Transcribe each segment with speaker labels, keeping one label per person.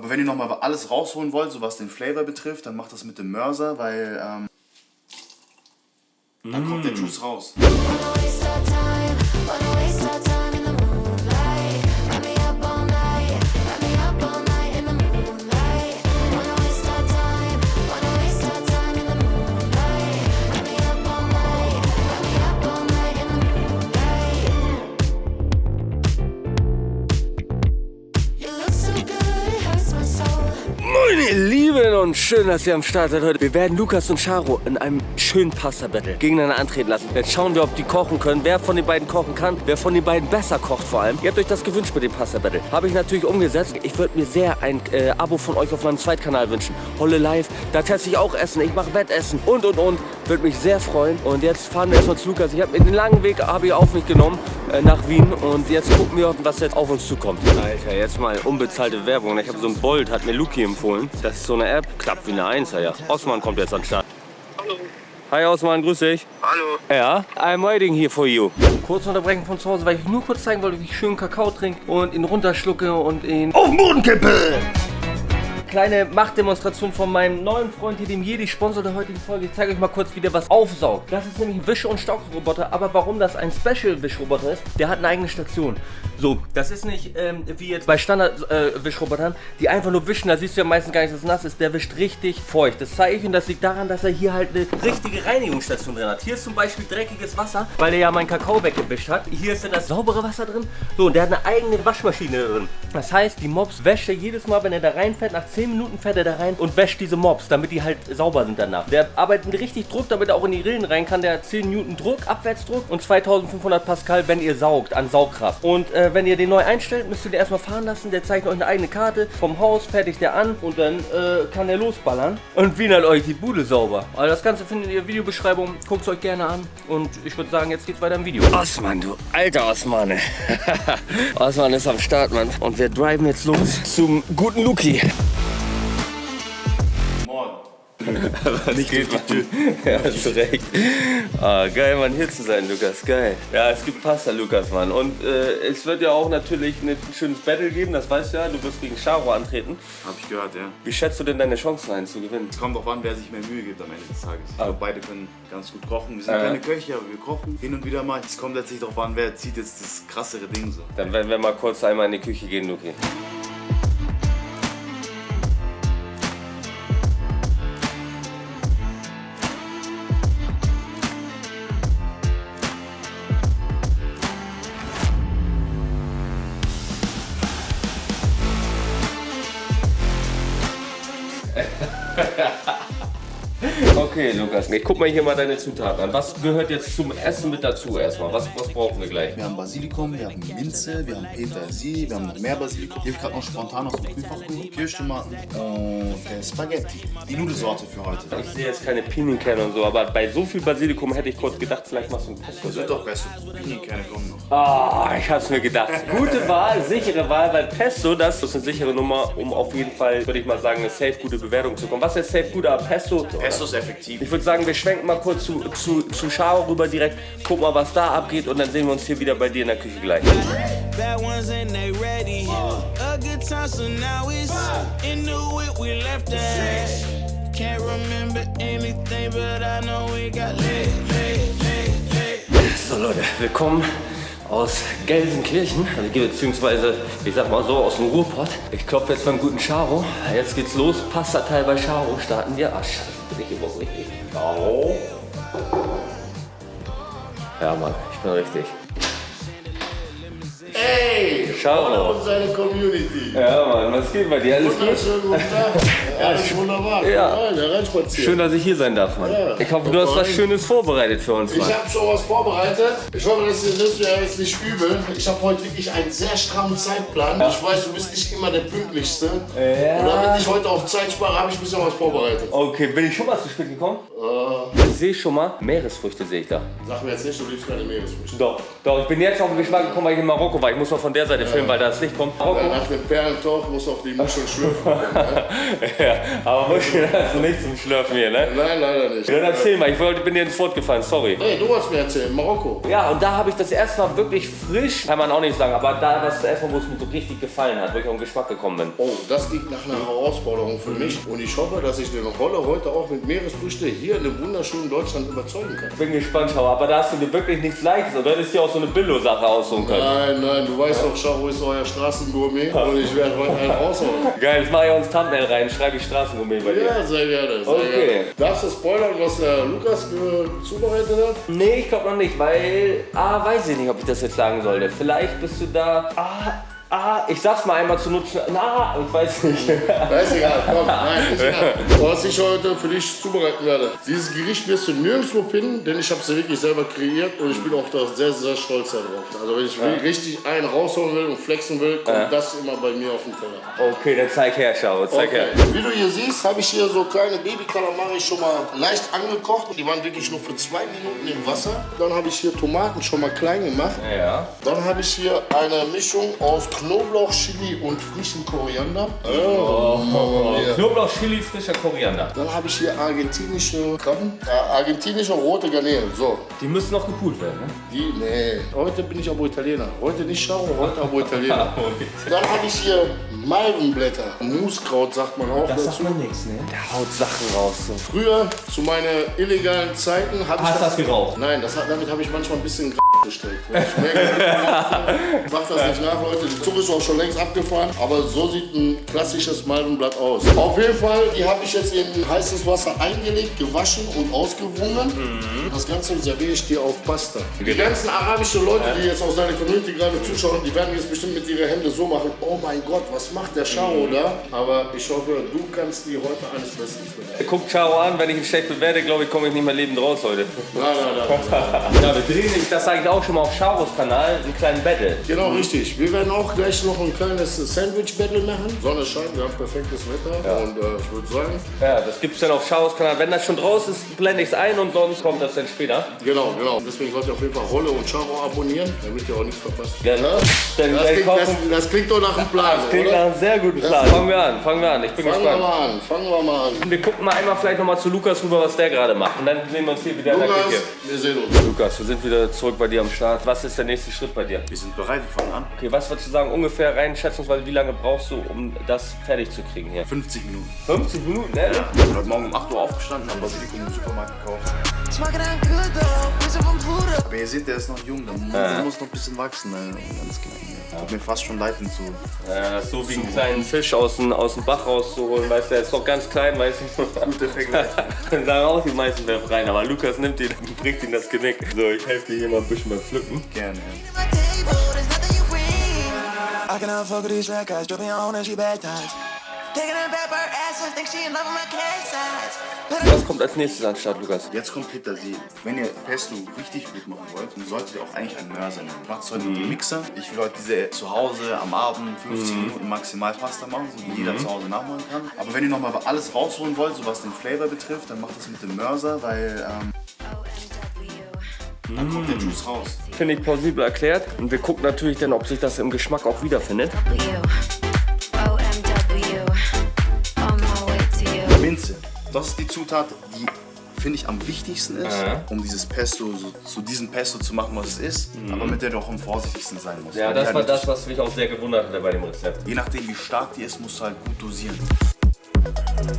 Speaker 1: Aber wenn ihr nochmal alles rausholen wollt, so was den Flavor betrifft, dann macht das mit dem Mörser, weil ähm, dann kommt der Juice raus.
Speaker 2: Und schön, dass ihr am Start seid heute. Wir werden Lukas und Charo in einem schönen Pasta-Battle gegeneinander antreten lassen. Jetzt schauen wir, ob die kochen können, wer von den beiden kochen kann, wer von den beiden besser kocht vor allem. Ihr habt euch das gewünscht mit dem Pasta-Battle. Habe ich natürlich umgesetzt. Ich würde mir sehr ein äh, Abo von euch auf meinem Zweitkanal wünschen. Holle Live, da teste ich auch Essen, ich mache Wettessen und und und. Würde mich sehr freuen. Und jetzt fahren wir erstmal zu Lukas. Ich habe den langen Weg habe ich auf mich genommen äh, nach Wien und jetzt gucken wir, was jetzt auf uns zukommt. Alter, jetzt mal unbezahlte Werbung. Ich habe so ein Bolt, hat mir Luki empfohlen. Das ist so eine App, klappt wie eine Einser, ja. Osman kommt jetzt an den Start.
Speaker 3: Hallo.
Speaker 2: Hi Osman, grüß dich.
Speaker 3: Hallo.
Speaker 2: Ja, I'm waiting here for you. Kurz unterbrechen von zu Hause, weil ich nur kurz zeigen wollte, wie ich schön Kakao trinke und ihn runterschlucke und ihn auf den Boden kippe. Kleine Machtdemonstration von meinem neuen Freund hier, dem Jedi, Sponsor der heutigen Folge. Ich zeige euch mal kurz, wie der was aufsaugt. Das ist nämlich ein Wisch- und Staubroboter, aber warum das ein Special-Wischroboter ist, der hat eine eigene Station. So, das ist nicht ähm, wie jetzt bei Standard-Wischrobotern, die einfach nur wischen, da siehst du ja meistens gar nicht, dass es nass ist. Der wischt richtig feucht. Das zeige ich und das liegt daran, dass er hier halt eine richtige Reinigungsstation drin hat. Hier ist zum Beispiel dreckiges Wasser, weil er ja mein Kakao weggewischt hat. Hier ist dann das saubere Wasser drin. So, und der hat eine eigene Waschmaschine drin. Das heißt, die Mops wäscht er jedes Mal, wenn er da reinfährt, nach 10 Minuten fährt er da rein und wäscht diese Mops, damit die halt sauber sind danach. Der arbeitet mit richtig Druck, damit er auch in die Rillen rein kann. Der hat 10 Newton Druck, Abwärtsdruck und 2500 Pascal, wenn ihr saugt, an Saugkraft. Und äh, wenn ihr den neu einstellt, müsst ihr den erstmal fahren lassen. Der zeigt euch eine eigene Karte vom Haus, fertigt der an und dann äh, kann der losballern. Und wienert euch die Bude sauber. Also das Ganze findet ihr in der Videobeschreibung. Guckt es euch gerne an. Und ich würde sagen, jetzt geht's weiter im Video. Osman, du alter Osman. Osman ist am Start, Mann. Und wir driven jetzt los zum guten Luki. Was
Speaker 1: Nicht
Speaker 2: geht,
Speaker 1: durch die
Speaker 2: Mann? Ja, hast du recht. Ah, geil, Mann, hier zu sein, Lukas. Geil. Ja, es gibt Pasta, Lukas, Mann. Und äh, es wird ja auch natürlich ein schönes Battle geben, das weißt du ja. Du wirst gegen Charo antreten.
Speaker 1: Hab ich gehört, ja.
Speaker 2: Wie schätzt du denn deine Chancen ein zu gewinnen?
Speaker 1: Es kommt drauf an, wer sich mehr Mühe gibt am Ende des Tages. Ich
Speaker 2: Ah.
Speaker 1: glaube, beide können ganz gut kochen. Wir sind
Speaker 2: Ja.
Speaker 1: keine Köche, aber wir kochen hin und wieder mal. Es kommt letztlich darauf an, wer zieht jetzt das krassere Ding so.
Speaker 2: Dann werden wir mal kurz einmal in die Küche gehen, Luki. Okay, Lukas, ich guck mal hier mal deine Zutaten an. Was gehört jetzt zum Essen mit dazu erstmal? Was, was brauchen wir gleich?
Speaker 1: Wir haben Basilikum, wir haben Minze, wir haben Petersilie, wir haben noch mehr Basilikum. Hier gerade noch spontan aus dem Kühlfach geholt. Kirschtomaten und äh, Spaghetti. Die Nudelsorte für heute.
Speaker 2: Ich sehe jetzt keine Pinienkerne und so, aber bei so viel Basilikum hätte ich kurz gedacht, vielleicht machst du ein Pesto.
Speaker 1: Das wird doch besser. Pinienkerne kommen noch.
Speaker 2: Ah, ich hab's mir gedacht. Gute Wahl, sichere Wahl, weil Pesto, das ist eine sichere Nummer, um auf jeden Fall, würde ich mal sagen, eine safe gute Bewertung zu bekommen. Was ist safe gut, aber Pesto?
Speaker 1: Pesto ist effektiv.
Speaker 2: Ich würde sagen, wir schwenken mal kurz zu, zu, zu Charo rüber direkt, gucken mal, was da abgeht und dann sehen wir uns hier wieder bei dir in der Küche gleich.
Speaker 4: So
Speaker 2: Leute, willkommen aus Gelsenkirchen, also beziehungsweise, ich sag mal so, aus dem Ruhrpott. Ich klopfe jetzt beim guten Charo. Jetzt geht's los, Pastateil bei Charo starten wir. Ah, scheiße, bin ich überhaupt richtig. Au. Ja Mann, ich bin richtig.
Speaker 5: Ey!
Speaker 2: Charo.
Speaker 5: Und seine Community.
Speaker 2: Ja Mann, was geht bei dir? Alles gut?
Speaker 5: Guten Tag. Alles wunderbar.
Speaker 2: Ja.
Speaker 5: Rein, reinspazieren.
Speaker 2: Schön, dass ich hier sein darf, Mann.
Speaker 5: Ja.
Speaker 2: Ich hoffe, du hast was. Schönes vorbereitet für uns,
Speaker 5: Ich
Speaker 2: Mann.
Speaker 5: habe schon was vorbereitet. Ich hoffe, das ist mir jetzt nicht übel. Ich habe heute wirklich einen sehr strammen Zeitplan. Ich weiß, du bist nicht immer der Pünktlichste.
Speaker 2: Ja.
Speaker 5: Und damit ich heute auch Zeit spare, habe ich ein bisschen was vorbereitet.
Speaker 2: Okay, bin ich schon mal zu spät gekommen? Ich sehe schon mal, Meeresfrüchte sehe ich da.
Speaker 5: Sag mir jetzt nicht, du liebst keine Meeresfrüchte.
Speaker 2: Doch, doch, ich bin jetzt auf den Geschmack gekommen, weil ich in Marokko war. Ich muss mal von der Seite filmen, weil da das Licht kommt. Marokko.
Speaker 5: Nach dem Perlentauch muss auch die Muschel schlürfen. ne?
Speaker 2: ja, aber Muscheln hast du nicht zum Schlürfen hier, ne?
Speaker 5: Nein, leider nicht.
Speaker 2: Dann erzähl mal, ich wollte, bin dir ins Wort gefallen, sorry.
Speaker 5: Hey, du hast mir erzählt, Marokko.
Speaker 2: Ja, und da habe ich das erste Mal wirklich frisch, kann man auch nicht sagen, aber da das erste Mal, wo es mir so richtig gefallen hat, wo ich auf den Geschmack gekommen bin.
Speaker 5: Oh, das klingt nach einer Herausforderung für mich. Und ich hoffe, dass ich den Roller heute auch mit Meeresfrüchte hier in dem wunderschönen Deutschland überzeugen kann.
Speaker 2: Bin gespannt, Schau, aber da hast du dir wirklich nichts Leichtes. Und du hättest dir auch so eine Billo-Sache aussuchen können.
Speaker 5: Nein, nein, du weißt doch, Charo ist euer Straßengourmet und ich werde heute einen raushauen.
Speaker 2: Geil, jetzt mache ich auch ins Thumbnail rein, schreibe ich Straßengourmet bei dir.
Speaker 5: Ja, sehr gerne, sehr
Speaker 2: Okay.
Speaker 5: gerne. Darfst du spoilern, was der Lukas zubereitet hat?
Speaker 2: Nee, ich glaube noch nicht, weil, ah, weiß ich nicht, ob ich das jetzt sagen sollte. Vielleicht bist du da, ah, ah, ich sag's mal einmal zu nutzen, na, ich weiß nicht.
Speaker 5: Ist egal, komm, nein, ist egal. Was ich heute für dich zubereiten werde. Dieses Gericht wirst du nirgendwo finden, denn ich habe es ja wirklich selber kreiert und ich bin auch da sehr, sehr stolz darauf. Also wenn ich richtig einen rausholen will und flexen will, kommt das immer bei mir auf den Teller.
Speaker 2: Okay, dann zeig her, Schau, zeig
Speaker 5: Okay.
Speaker 2: her.
Speaker 5: Wie du hier siehst, habe ich hier so kleine Baby-Kalamari schon mal leicht angekocht. Die waren wirklich nur für zwei Minuten im Wasser. Dann habe ich hier Tomaten schon mal klein gemacht.
Speaker 2: Ja.
Speaker 5: Dann habe ich hier eine Mischung aus Knoblauch, Chili und frischem Koriander. Oh, ja.
Speaker 2: Knoblauch, Chili, frischer Koriander.
Speaker 5: Dann habe ich hier argentinische Krabben. Ja, argentinische rote Garnelen. So,
Speaker 2: Die müssen noch gepult werden, ne?
Speaker 5: die, nee. Heute bin ich aber Italiener. Heute nicht Schau, heute aber Italiener. Dann habe ich hier Malvenblätter. Muskraut sagt man auch dazu.
Speaker 2: man nichts, ne? Der haut Sachen raus, so.
Speaker 5: Früher, zu meinen illegalen Zeiten, habe ich
Speaker 2: Hast du das geraucht?
Speaker 5: Nein, das damit habe ich manchmal ein bisschen gestellt. Weil ich merke, mach das nicht nach, Leute. Die Zug ist auch schon längst abgefahren. Aber so sieht ein klassisches Malvenblatt aus. Auf jeden Fall, die habe ich jetzt in heißes Wasser eingelegt, gewaschen und ausgewungen. Das Ganze serviere ich dir auf Pasta. Die ganzen arabischen Leute, die jetzt aus deiner Community gerade zuschauen, die werden jetzt bestimmt mit ihren Händen so machen. Oh mein Gott, was macht der Charo da? Aber ich hoffe, du kannst die heute eines Besseren belehren.
Speaker 2: Guck Charo an, wenn ich ihn schlecht bewerte, glaube ich, komme ich nicht mehr lebend raus heute.
Speaker 5: Nein, nein, nein.
Speaker 2: Ja, wir drehen nämlich, das sage ich auch schon mal auf Charos Kanal, einen kleinen Battle.
Speaker 5: Genau, richtig. Wir werden auch gleich noch ein kleines Sandwich-Battle machen. Sonne scheint, wir haben perfektes Wetter. Und äh, ich würde sagen,
Speaker 2: Ja, das gibt's dann auf Charos Kanal. Wenn das schon draus ist, blende ich es ein und sonst kommt das dann später.
Speaker 5: genau, genau. Deswegen sollt ihr auf jeden Fall Rolle und Charo abonnieren, damit ihr auch nichts verpasst.
Speaker 2: Genau. Dann,
Speaker 5: Das
Speaker 2: dann
Speaker 5: klingt, das, das klingt doch nach einem Plan,
Speaker 2: klingt nach
Speaker 5: oder?
Speaker 2: einem sehr guten Plan. Fangen wir an, fangen wir an. Ich bin
Speaker 5: Fangen wir
Speaker 2: gespannt.
Speaker 5: mal an, fangen wir mal an.
Speaker 2: Wir gucken mal einmal vielleicht noch mal zu Lukas rüber, was der gerade macht. Und dann sehen wir uns hier wieder in der
Speaker 5: Lukas,
Speaker 2: Küche.
Speaker 5: wir sehen uns.
Speaker 2: Lukas, wir sind wieder zurück bei dir am Start. Was ist der nächste Schritt bei dir?
Speaker 1: Wir sind bereit, wir fangen an.
Speaker 2: Okay, was würdest du sagen, ungefähr rein schätzungsweise, wie lange brauchst du, um das fertig zu kriegen hier?
Speaker 1: 50 Minuten.
Speaker 2: 50 Minuten, ne?
Speaker 1: Ich bin heute Morgen um 8 Uhr aufgestanden, haben Basilikum im Supermarkt gekauft. Aber ihr seht, der ist noch jung, der muss, der muss noch ein bisschen wachsen. Ne? Ganz klein. Ja. Tut mir fast schon leid hinzu.
Speaker 2: Ja, das ist so wie einen kleinen Fisch aus dem, aus dem Bach rauszuholen, weißt du, der ist doch ganz klein, weißt du.
Speaker 1: Gute Vergleich.
Speaker 2: Dann sagen auch die meisten werfen rein, aber Lukas nimmt ihn und bricht ihm das Genick. So, ich helfe dir hier mal ein bisschen beim Pflücken.
Speaker 1: Gerne.
Speaker 2: Was kommt als nächstes an Start, Lukas?
Speaker 1: Jetzt kommt Petersilie. Wenn ihr Pesto richtig gut machen wollt, dann solltet ihr auch eigentlich einen Mörser nehmen. Macht heute mit dem Mixer. Ich will heute diese zu Hause am Abend 15 Minuten maximal Pasta machen, so wie jeder zu Hause nachmachen kann. Aber wenn ihr nochmal alles rausholen wollt, so was den Flavor betrifft, dann macht das mit dem Mörser, weil ähm, dann kommt der Juice raus.
Speaker 2: Finde ich plausibel erklärt. Und wir gucken natürlich dann, ob sich das im Geschmack auch wiederfindet.
Speaker 3: W OMW on my way to you.
Speaker 1: Minze. Das ist die Zutat, die finde ich am wichtigsten ist,
Speaker 2: Ja.
Speaker 1: um dieses Pesto so, zu diesem Pesto zu machen, was es ist, aber mit der du auch am vorsichtigsten sein musst.
Speaker 2: Ja, das war das, was mich auch sehr gewundert hat bei dem Rezept.
Speaker 1: Je nachdem, wie stark die ist, musst du halt gut dosieren.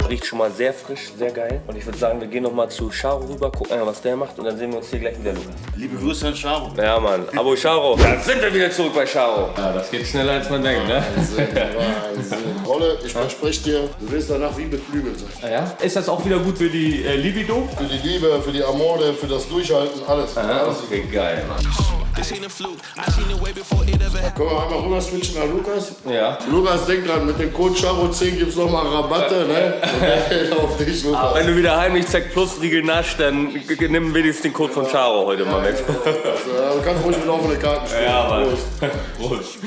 Speaker 2: Riecht schon mal sehr frisch, sehr geil. Und ich würde sagen, wir gehen noch mal zu Charo rüber, gucken, einmal, was der macht und dann sehen wir uns hier gleich wieder, Lukas.
Speaker 1: Liebe Grüße an Charo.
Speaker 2: Ja, Mann. Abo Charo. Dann sind wir wieder zurück bei Charo. Ja, das geht schneller, als man denkt, ne?
Speaker 5: Wahnsinn. Rolle, ich verspreche dir, du wirst danach wie beflügelt sein.
Speaker 2: Ja. Ist das auch wieder gut für die äh, Libido?
Speaker 5: Für die Liebe, für die Amore, für das Durchhalten, alles.
Speaker 2: Ja,
Speaker 5: alles.
Speaker 2: okay, geil.
Speaker 6: This
Speaker 5: Können wir einmal rüber switchen nach Lukas?
Speaker 2: Ja.
Speaker 5: Lukas, denk dran, mit dem Code Charo10 gibt es nochmal Rabatte, ne? Auf dich, Lukas.
Speaker 2: Wenn du wieder heimlich Zack Plus Riegel nasch, dann nimm wenigstens den Code von Charo heute mal mit.
Speaker 5: Also, du kannst ruhig mit offenen Karten spielen.
Speaker 2: Ja, Mann.
Speaker 5: Prost.
Speaker 2: Prost.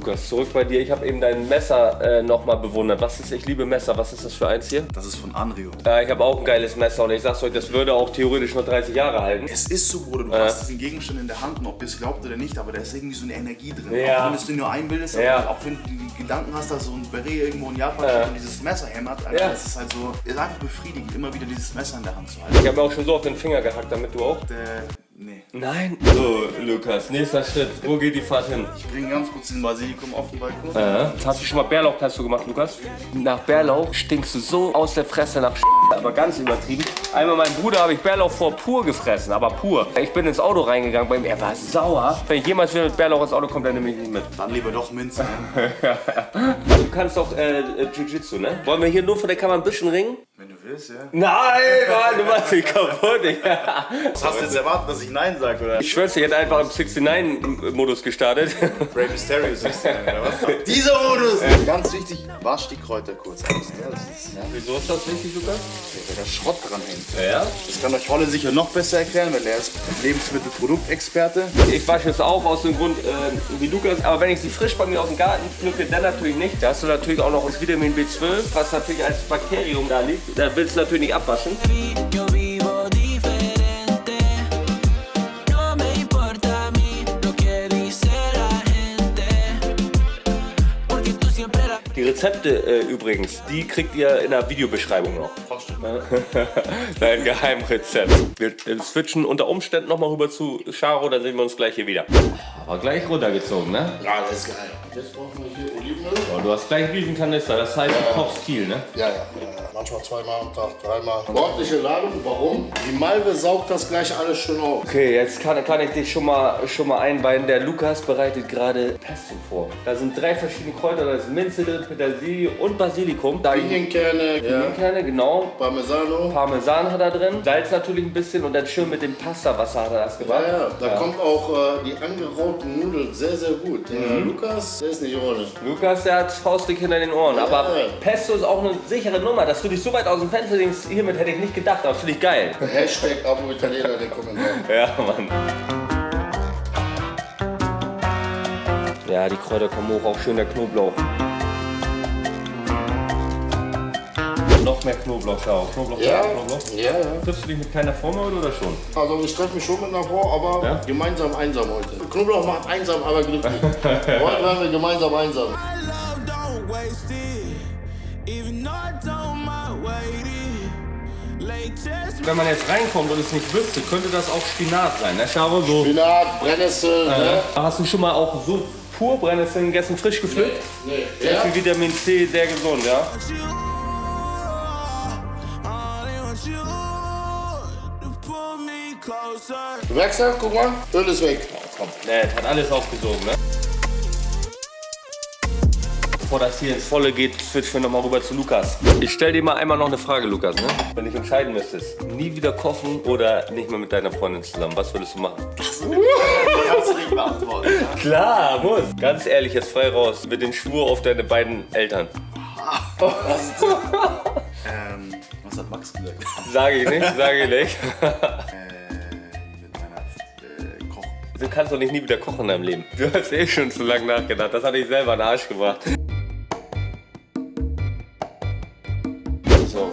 Speaker 2: Lukas, zurück bei dir. Ich habe eben dein Messer äh, nochmal bewundert. Was ist, ich liebe Messer. Was ist das für eins hier?
Speaker 1: Das ist von Anrio.
Speaker 2: Äh, ich habe auch ein geiles Messer und ich sag's euch, das würde auch theoretisch nur 30 Jahre halten.
Speaker 1: Es ist so, Bruder, du hast diesen Gegenstand in der Hand und ob ihr es glaubt oder nicht, aber da ist irgendwie so eine Energie drin.
Speaker 2: Ja.
Speaker 1: Auch wenn du es dir nur einbildest,
Speaker 2: Ja.
Speaker 1: auch wenn du die Gedanken hast, dass so ein Beret irgendwo in Japan steht und dieses Messer hämmert, Alter,
Speaker 2: Ja.
Speaker 1: das ist halt so, ist einfach befriedigend, immer wieder dieses Messer in der Hand zu halten.
Speaker 2: Ich habe mir auch schon so auf den Finger gehackt, damit du auch.
Speaker 1: Äh, nee.
Speaker 2: Nein. So, Lukas, nächster Schritt. Wo geht die Fahrt hin?
Speaker 1: Ich bringe ganz kurz den Basilikum auf den Balkon.
Speaker 2: Äh, hast du schon mal Bärlauchpesto gemacht, Lukas? Nach Bärlauch stinkst du so aus der Fresse nach aber ganz übertrieben. Einmal mein Bruder habe ich Bärlauch vor pur gefressen, aber pur. Ich bin ins Auto reingegangen bei ihm, er war sauer. Wenn ich jemals wieder mit Bärlauch ins Auto komme, dann nehme ich ihn nicht mit.
Speaker 1: Dann lieber doch Minze. Ne?
Speaker 2: Du kannst doch äh, äh, Jiu-Jitsu, ne? Wollen wir hier nur vor der Kamera ein bisschen ringen?
Speaker 1: Du willst, ja.
Speaker 2: Nein, Mann, du machst mich kaputt. Digga.
Speaker 1: Was hast du jetzt erwartet, dass ich Nein sage, oder?
Speaker 2: Ich schwör's dir, ich hätte einfach im 69-Modus gestartet.
Speaker 1: Ray Mysterio 16, oder was? Dieser Modus! Ganz wichtig, wasch die Kräuter kurz aus. Ja, das ist, ja,
Speaker 2: Wieso ist das wichtig, Lukas?
Speaker 1: weil da Schrott dran hängt.
Speaker 2: Ja.
Speaker 1: Das kann euch Holle sicher noch besser erklären, weil er ist Lebensmittelproduktexperte.
Speaker 2: Ich wasche es auch aus dem Grund äh, wie Lukas, aber wenn ich sie frisch bei mir aus dem Garten pflücke, dann natürlich nicht. Da hast du natürlich auch noch das Vitamin B12, was natürlich als Bakterium da liegt. Da willst du natürlich nicht abwaschen. Die Rezepte äh, übrigens, die kriegt ihr in der Videobeschreibung noch. Dein Geheimrezept. Wir äh, switchen unter Umständen nochmal rüber zu Charo, dann sehen wir uns gleich hier wieder. Aber gleich runtergezogen, ne?
Speaker 5: Ja, das ist geil. Jetzt brauchen wir hier Olivenöl.
Speaker 2: Oh, du hast gleich einen riesen Kanister, das heißt, du kochst viel, ne?
Speaker 5: Ja, ja, ja. Manchmal zweimal am Tag, dreimal. Ordentliche Ladung. Warum? Die Malve saugt das gleich alles schön auf.
Speaker 2: Okay, jetzt kann, kann ich dich schon mal, schon mal einweihen. Der Lukas bereitet gerade Pesto vor. Da sind drei verschiedene Kräuter, da ist Minze drin, Petersilie und Basilikum. Da
Speaker 5: Pinienkerne, ja.
Speaker 2: Pinienkerne, genau.
Speaker 5: Parmesano.
Speaker 2: Parmesan hat er drin, Salz natürlich ein bisschen und dann schön mit dem Pastawasser hat er das gemacht.
Speaker 5: Ja, ja, da kommt auch äh, die angerauten Nudeln sehr, sehr gut. Der Lukas, der ist nicht ohne.
Speaker 2: Lukas, der hat faustdick hinter den Ohren. Aber
Speaker 5: Ja.
Speaker 2: Pesto ist auch eine sichere Nummer. Dass du dich so weit aus dem Fenster denkst, hiermit hätte ich nicht gedacht, aber finde ich geil.
Speaker 5: Hashtag Abo Italiener, den Kommentar.
Speaker 2: Ja, Mann. Ja, die Kräuter kommen hoch, auch schön der Knoblauch. Noch mehr Knoblauch, schau. Knoblauch,
Speaker 5: Ja,
Speaker 2: Knoblauch.
Speaker 5: ja, ja.
Speaker 2: Triffst du dich mit keiner Frau heute oder schon?
Speaker 5: Also ich treffe mich schon mit einer Frau, aber
Speaker 2: Ja?
Speaker 5: gemeinsam einsam heute. Knoblauch macht einsam, aber glücklich. heute werden wir gemeinsam einsam.
Speaker 6: My love don't waste it,
Speaker 2: Wenn man jetzt reinkommt und es nicht wüsste, könnte das auch Spinat sein, ne? Schau so.
Speaker 5: Spinat, Brennnessel, ne?
Speaker 2: Hast du schon mal auch so pur Brennnesseln gegessen, frisch gepflückt?
Speaker 5: Nee.
Speaker 2: Sehr
Speaker 5: Ja?
Speaker 2: viel Vitamin C, sehr gesund, ja?
Speaker 5: Du merkst ja, guck mal, Öl ist weg.
Speaker 2: Komm, ne, hat alles aufgesogen, ne? Bevor das hier ins Volle geht, switchen wir nochmal rüber zu Lukas. Ich stell dir mal einmal noch eine Frage, Lukas, ne? Wenn du dich entscheiden müsstest, nie wieder kochen oder nicht mehr mit deiner Freundin zusammen, was würdest du machen?
Speaker 1: Kannst du nicht beantworten.
Speaker 2: Klar, muss. Ganz ehrlich, jetzt frei raus. Mit den Schwur auf deine beiden Eltern.
Speaker 1: Ähm, was hat Max gesagt?
Speaker 2: Sage ich nicht, sage ich nicht.
Speaker 1: äh, äh.
Speaker 2: Du kannst doch nicht nie wieder kochen in deinem Leben. Du hast eh schon zu lange nachgedacht. Das hat dich selber in den Arsch gebracht.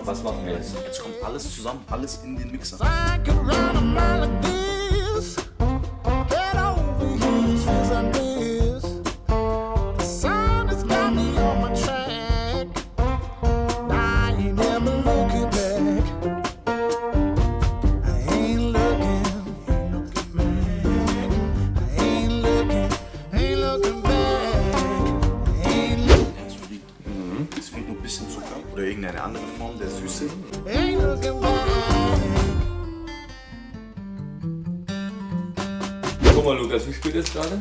Speaker 2: Was machen wir jetzt?
Speaker 1: Jetzt kommt alles zusammen, alles in den Mixer.
Speaker 2: Mal, Lukas, wie spät ist gerade?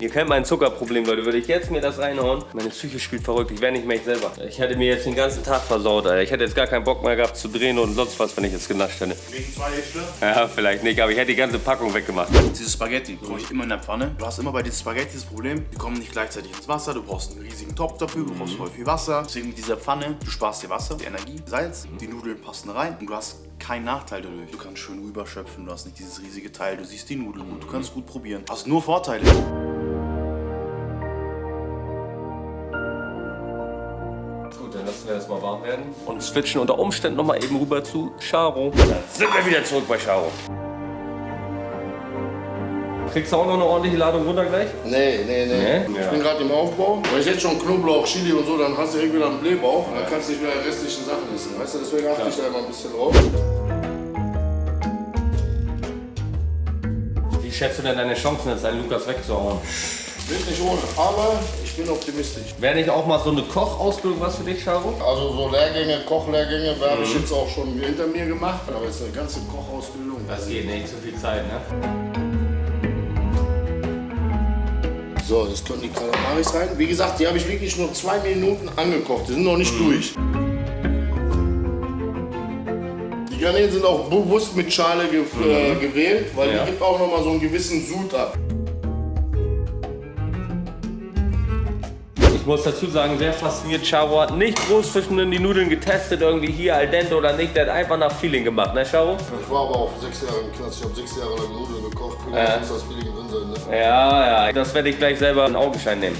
Speaker 1: 11.20 Uhr.
Speaker 2: Ihr kennt mein Zuckerproblem, Leute. Würde ich jetzt mir das reinhauen? Meine Psyche spielt verrückt. Ich wäre nicht mehr ich selber. Ich hätte mir jetzt den ganzen Tag versaut, Alter. Ich hätte jetzt gar keinen Bock mehr gehabt zu drehen und sonst was, wenn ich jetzt genascht hätte.
Speaker 1: Wegen zwei Hälfte.
Speaker 2: Ja, vielleicht nicht, aber ich hätte die ganze Packung weggemacht.
Speaker 1: Diese Spaghetti koche ich immer in der Pfanne. Du hast immer bei diesen Spaghetti das Problem, die kommen nicht gleichzeitig ins Wasser. Du brauchst einen riesigen Topf dafür, du brauchst voll viel Wasser. Deswegen mit dieser Pfanne, du sparst dir Wasser, die Energie, Salz, die Nudeln passen rein und du hast keinen Nachteil dadurch. Du kannst schön rüberschöpfen, du hast nicht dieses riesige Teil, du siehst die Nudeln gut, du kannst gut probieren. Hast nur Vorteile.
Speaker 2: Warm werden. Und switchen unter Umständen noch mal eben rüber zu Charo. Dann sind wir wieder zurück bei Charo. Kriegst du auch noch eine ordentliche Ladung runter gleich?
Speaker 5: Nee, nee, nee.
Speaker 2: Nee?
Speaker 5: Ich
Speaker 2: Ja.
Speaker 5: bin gerade im Aufbau. Wenn ich jetzt schon Knoblauch, Chili und so, dann hast du direkt wieder einen Blähbauch. Und dann kannst du nicht mehr die restlichen Sachen essen. Weißt du, deswegen achte ich da immer ein bisschen drauf.
Speaker 2: Wie schätzt du denn deine Chancen, jetzt einen Lukas wegzuhauen?
Speaker 5: Wird nicht ohne, aber ich bin optimistisch.
Speaker 2: Wäre nicht auch mal so eine Kochausbildung was für dich, Charo?
Speaker 5: Also so Lehrgänge, Kochlehrgänge, habe ich jetzt auch schon hinter mir gemacht. Aber jetzt eine ganze Kochausbildung.
Speaker 2: Das geht nicht, zu viel Zeit, ne?
Speaker 5: So, jetzt können die Kalamaris rein. Wie gesagt, die habe ich wirklich nur zwei Minuten angekocht. Die sind noch nicht durch. Die Garnelen sind auch bewusst mit Schale ge äh, gewählt, weil
Speaker 2: Ja.
Speaker 5: die gibt auch noch mal so einen gewissen Sud ab.
Speaker 2: Ich muss dazu sagen, sehr fasziniert. Charo hat nicht groß zwischen die Nudeln getestet, irgendwie hier al dente oder nicht. Der hat einfach nach Feeling gemacht, ne, Charo?
Speaker 5: Ich war aber auch sechs Jahre im Knast. Ich habe sechs Jahre lang Nudeln gekocht. Muss das Feeling drin sein, ne?
Speaker 2: Ja, ja, das werde ich gleich selber in Augenschein nehmen.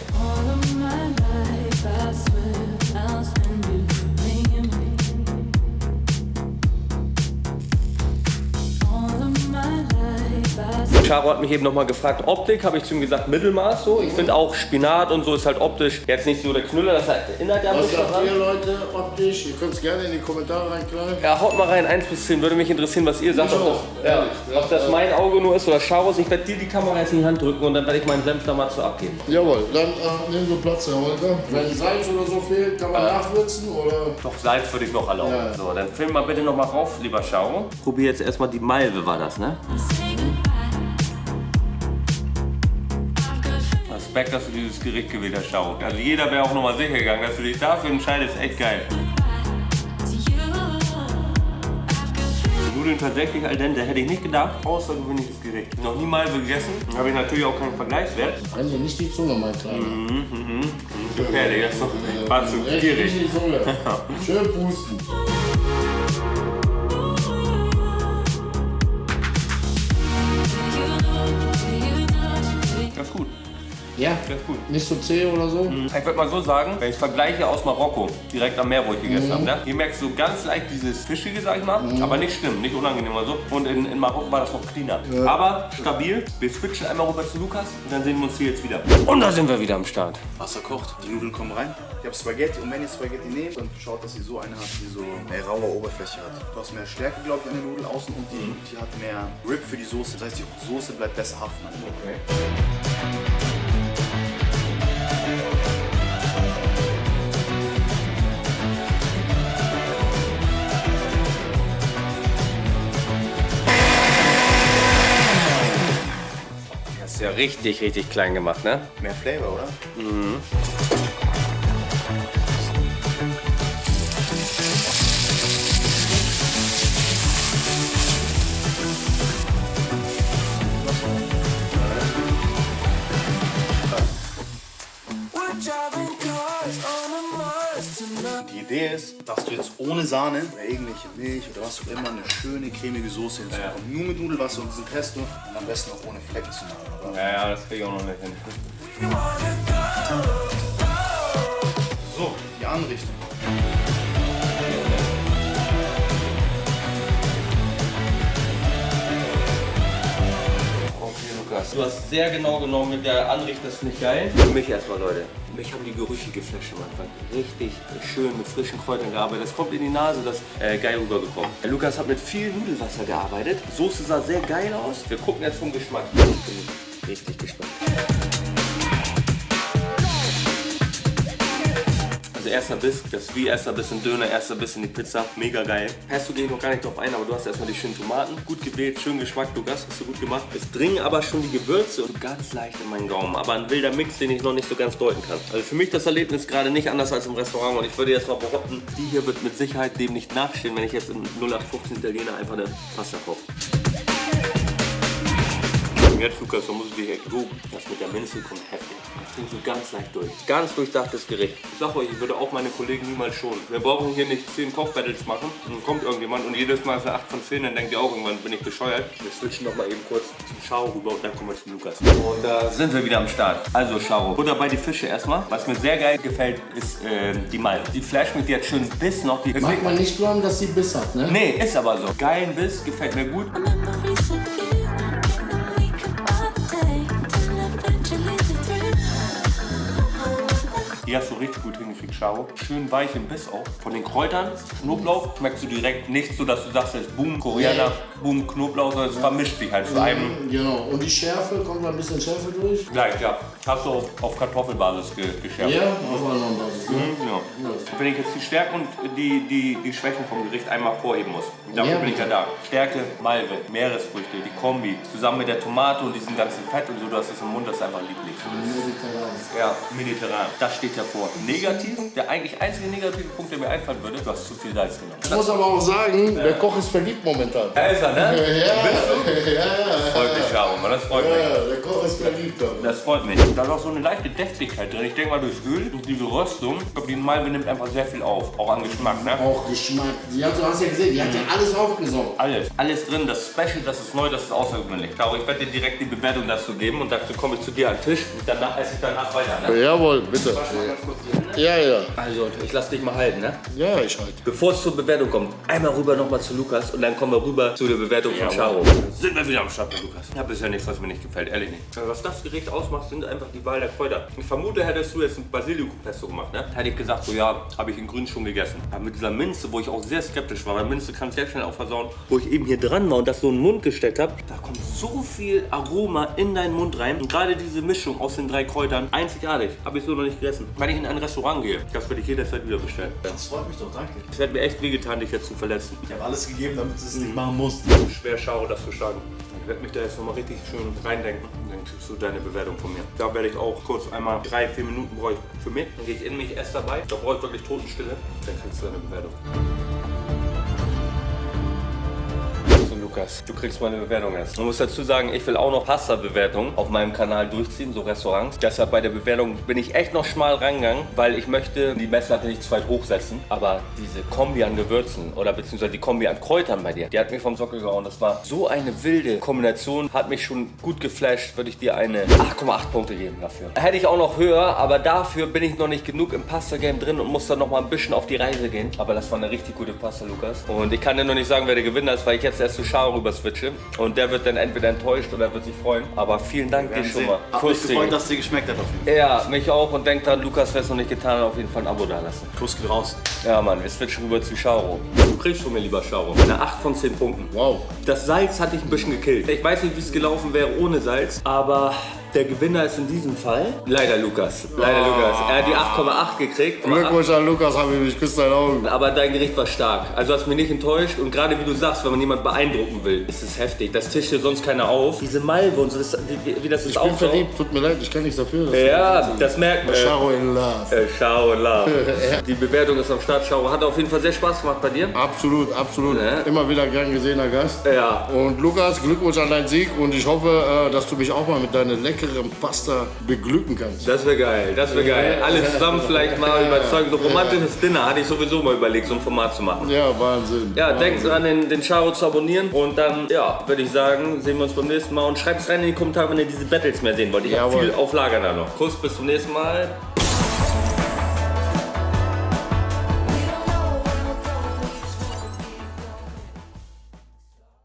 Speaker 2: Charo hat mich eben nochmal gefragt, Optik, habe ich zu ihm gesagt, Mittelmaß so. Ich finde auch Spinat und so ist halt optisch jetzt nicht so der Knüller, das erinnert ja
Speaker 5: Was sagt ihr Leute optisch? Ihr könnt es gerne in die Kommentare reinknallen.
Speaker 2: Ja, haut mal rein, 1 bis 10, würde mich interessieren, was ihr sagt,
Speaker 5: Ich
Speaker 2: ob
Speaker 5: auch,
Speaker 2: das, ja, ob das mein Auge nur ist oder Charos. Ich werde dir die Kamera jetzt in die Hand drücken und dann werde ich meinen Senf da mal zu abgeben.
Speaker 5: Jawohl, dann äh, nehmen wir Platz, Herr Holger. Wenn Salz oder so fehlt, kann man nachwürzen oder.
Speaker 2: Doch Salz würde ich noch erlauben.
Speaker 5: Ja.
Speaker 2: So, dann film mal bitte noch mal rauf, lieber Charo. Probier jetzt erstmal die Malve, war das, ne?
Speaker 3: Say
Speaker 2: Respekt, dass du dieses Gericht gewählt hast, Charo. Also jeder wäre auch noch mal sicher gegangen, dass du dich dafür entscheidest, echt geil. Nudeln tatsächlich al dente, hätte ich nicht gedacht. Außergewöhnliches Gericht. Noch nie Malve gegessen, habe ich natürlich auch keinen Vergleichswert.
Speaker 5: Hier nicht die Zunge, mein Kleiner.
Speaker 2: Gefährlich, das ist doch war zu gierig.
Speaker 5: nicht die Zunge. Schön pusten.
Speaker 2: Das ist gut,
Speaker 5: Ja,
Speaker 2: das ist gut.
Speaker 5: nicht so zäh oder so.
Speaker 2: Ich würde mal so sagen, wenn ich vergleiche aus Marokko, direkt am Meer, wo ich gegessen habe, ne? hier merkst du ganz leicht dieses Fischige, sag ich mal, aber nicht schlimm, nicht unangenehm oder so. Und in, in Marokko war das noch cleaner. Aber stabil. Wir switchen einmal rüber zu Lukas und dann sehen wir uns hier jetzt wieder. Und da sind wir wieder am Start.
Speaker 1: Wasser kocht, die Nudeln kommen rein. Ich habe Spaghetti und wenn ihr Spaghetti nehmt, dann schaut, dass ihr so eine habt, die so eine raue Oberfläche hat. Du hast mehr Stärke, glaube ich, an der Nudel außen und die, die hat mehr Grip für die Soße. Das heißt, die Soße bleibt besser haften.
Speaker 2: Okay. Richtig, richtig klein gemacht, ne?
Speaker 1: Mehr Flavor, oder? Die ist, dass du jetzt ohne Sahne oder irgendwelche Milch oder was auch immer eine schöne cremige Soße hinzubekommst. Nur mit Nudelwasser und diesem Pesto und am besten auch ohne Flecken zu machen. Oder?
Speaker 2: Ja, ja, das kriege ich auch noch nicht hin.
Speaker 1: So, die Anrichtung.
Speaker 2: Okay, Lukas. Du hast sehr genau genommen mit der Anrichtung, das finde ich geil. Für mich erstmal, Leute. Mich haben die Gerüche geflasht am Anfang. Richtig schön mit frischen Kräutern gearbeitet. Das kommt in die Nase, das äh, geil rübergekommen. Der Lukas hat mit viel Nudelwasser gearbeitet. Soße sah sehr geil aus. Wir gucken jetzt vom Geschmack. Ich bin richtig gespannt. Erster Biss, das wie erster Biss in Döner, erster Biss in die Pizza, mega geil. Pesto gehe ich noch gar nicht drauf ein, aber du hast erstmal die schönen Tomaten. Gut gewählt, schön Geschmack, Lukas, hast du gut gemacht. Es dringen aber schon die Gewürze und ganz leicht in meinen Gaumen, aber ein wilder Mix, den ich noch nicht so ganz deuten kann. Also für mich das Erlebnis gerade nicht anders als im Restaurant und ich würde jetzt mal behaupten, die hier wird mit Sicherheit dem nicht nachstehen, wenn ich jetzt im 0815 Italiener einfach eine Pasta koche. Lukas, da muss ich dich echt loben. Das mit der Minze kommt heftig. Das klingt so ganz leicht durch. Ganz durchdachtes Gericht. Ich sag euch, ich würde auch meine Kollegen niemals schonen. Wir brauchen hier nicht 10 Kochbattles machen. Dann kommt irgendjemand und jedes Mal ist er 8 von 10, dann denkt ihr auch irgendwann, bin ich bescheuert. Wir switchen noch mal eben kurz zum Schau rüber und dann kommen wir zu Lukas. Und da sind wir wieder am Start. Also Schau, Butter bei die Fische erstmal. Was mir sehr geil gefällt, ist äh, die Malve. Die flasht mich jetzt schön Biss noch. Die
Speaker 5: Mag man nicht glauben, dass sie Biss hat, ne?
Speaker 2: Nee, ist aber so. Geilen Biss, gefällt mir gut. Die hast du richtig gut hingekriegt, Charo. Schön weich im Biss auch. Von den Kräutern, Knoblauch, schmeckst du direkt nicht so, dass du sagst, es ist Boom, Koriander, Boom, Knoblauch, sondern es vermischt sich halt zu einem.
Speaker 5: Genau. Und die Schärfe, kommt da ein bisschen Schärfe durch?
Speaker 2: Gleich, ja. Hast du auf, Kartoffelbasis ge geschärft.
Speaker 5: Ja, auf einer Basis. Ne?
Speaker 2: Mhm, ja. Wenn ich jetzt die Stärken und die, die, die Schwächen vom Gericht einmal vorheben muss. Dafür
Speaker 5: Ja,
Speaker 2: bin ich ja da. Stärke, Malve, Meeresfrüchte, die Kombi. Zusammen mit der Tomate und diesem ganzen Fett und so, du hast es im Mund, das ist einfach lieblich. Ja, mediterran. Das steht hervor. Negativ, der eigentlich einzige negative Punkt, der mir einfallen würde, du hast zu viel Salz genommen.
Speaker 5: Ich muss aber auch sagen, der Koch ist verliebt momentan.
Speaker 2: Da ist er, ne?
Speaker 5: Ja, ja, ja.
Speaker 2: Freut mich, Mann, das freut mich.
Speaker 5: Ja, der Koch ist verliebt.
Speaker 2: Das freut mich. Da ist auch so eine leichte Deftigkeit drin. Ich denke mal, durchs Öl und diese Röstung, ich glaube, die Malve nimmt einfach sehr viel auf. Auch an Geschmack, ne?
Speaker 5: Auch Geschmack. Die hat, du hast ja gesehen, die hat ja alles aufgesaugt.
Speaker 2: Alles. Alles drin, das ist Special, das ist neu, das ist außergewöhnlich. Charo, ich werde dir direkt die Bewertung dazu geben und dazu komme ich zu dir an den Tisch und danach esse ich danach weiter, ne?
Speaker 5: Jawohl, bitte. Ja, ja.
Speaker 2: Also, ich lass dich mal halten, ne?
Speaker 5: Ja, ich halt.
Speaker 2: Bevor es zur Bewertung kommt, einmal rüber nochmal zu Lukas und dann kommen wir rüber zu der Bewertung von Charo. Sind wir wieder am Start mit Lukas. Ich habe bisher nichts, was mir nicht gefällt, ehrlich nicht. Also Was das Gericht ausmacht, sind einfach die Wahl der Kräuter. Ich vermute, hättest du jetzt ein Basilikum-Pesto gemacht, ne? Hätte ich gesagt, so ja, habe ich in grün schon gegessen. Aber mit dieser Minze, wo ich auch sehr skeptisch war, weil Minze kann sehr schnell auch versauen, wo ich eben hier dran war und das so in den Mund gesteckt habe, da kommt so viel Aroma in deinen Mund rein. Und gerade diese Mischung aus den drei Kräutern, einzigartig. Habe ich so noch nicht gegessen. Wenn ich in ein Restaurant gehe, das würde ich jederzeit wieder bestellen.
Speaker 1: Das freut mich doch, danke.
Speaker 2: Es hätte mir echt wehgetan, dich jetzt zu verletzen.
Speaker 1: Ich habe alles gegeben, damit du es nicht machen musst.
Speaker 2: Schwer Schau, das zu schlagen. Ich werde mich da jetzt nochmal richtig schön reindenken. Dann kriegst du deine Bewertung von mir. Da werde ich auch kurz einmal drei, vier Minuten brauche ich für mich. Dann gehe ich in mich erst dabei. Da brauche ich wirklich Totenstille. Dann kriegst du deine Bewertung. Lukas, du kriegst meine Bewertung erst. Man muss dazu sagen, ich will auch noch Pasta-Bewertungen auf meinem Kanal durchziehen, so Restaurants. Deshalb bei der Bewertung bin ich echt noch schmal rangegangen, weil ich möchte die Messlatte nicht zu weit hochsetzen. Aber diese Kombi an Gewürzen oder beziehungsweise die Kombi an Kräutern bei dir, die hat mich vom Sockel gehauen. Das war so eine wilde Kombination, hat mich schon gut geflasht, würde ich dir eine 8,8 Punkte geben dafür. Hätte ich auch noch höher, aber dafür bin ich noch nicht genug im Pasta-Game drin und muss dann noch mal ein bisschen auf die Reise gehen. Aber das war eine richtig gute Pasta, Lukas. Und ich kann dir noch nicht sagen, wer der Gewinner ist, weil ich jetzt erst zu Schau rüber switche. Und der wird dann entweder enttäuscht oder wird sich freuen. Aber vielen Dank dir schon mal.
Speaker 1: Hat mich
Speaker 2: Kuss
Speaker 1: gefreut, dass es dir geschmeckt hat auf jeden Fall.
Speaker 2: Ja, mich auch. Und denkt dran, Lukas, wer es noch nicht getan hat, auf jeden Fall ein Abo da lassen.
Speaker 1: Kuss geht raus.
Speaker 2: Ja, Mann, wir switchen rüber zu Chauro. Du kriegst von mir, lieber Chauro, eine 8 von 10 Punkten.
Speaker 5: Wow.
Speaker 2: Das Salz hat dich ein bisschen gekillt. Ich weiß nicht, wie es gelaufen wäre ohne Salz, aber der Gewinner ist in diesem Fall leider Lukas. Leider Lukas. Er hat die 8,8 gekriegt.
Speaker 5: Glückwunsch an Lukas, Habibi, ich küsse deine Augen.
Speaker 2: Aber dein Gericht war stark. Also hast mich nicht enttäuscht. Und gerade wie du sagst, wenn man jemanden beeindrucken will, ist es heftig. Das tischt hier sonst keiner auf. Diese Malve und so, das, wie, wie das ist
Speaker 5: Ich bin verliebt, tut mir leid, ich kann nichts dafür.
Speaker 2: Ja, das merkt man.
Speaker 5: Charo in love.
Speaker 2: Äh, Schau und love. Die Bewertung ist am Start. Schau, hat auf jeden Fall sehr Spaß gemacht bei dir.
Speaker 5: Absolut, absolut.
Speaker 2: Ja.
Speaker 5: Immer wieder gern gesehener Gast.
Speaker 2: Ja.
Speaker 5: Und Lukas, Glückwunsch an deinen Sieg und ich hoffe, äh, dass du mich auch mal mit deiner leckeren Pasta beglücken kannst.
Speaker 2: Das wäre geil, das wäre geil. Alle zusammen vielleicht mal überzeugen. So romantisches Dinner hatte ich sowieso mal überlegt, so ein Format zu machen.
Speaker 5: Ja, Wahnsinn.
Speaker 2: Ja,
Speaker 5: Wahnsinn.
Speaker 2: denkt dran, den, den Charo zu abonnieren. Und dann, ja, würde ich sagen, sehen wir uns beim nächsten Mal. Und schreibt es rein in die Kommentare, wenn ihr diese Battles mehr sehen wollt. Ich habe viel auf Lager da noch. Kuss, bis zum nächsten Mal.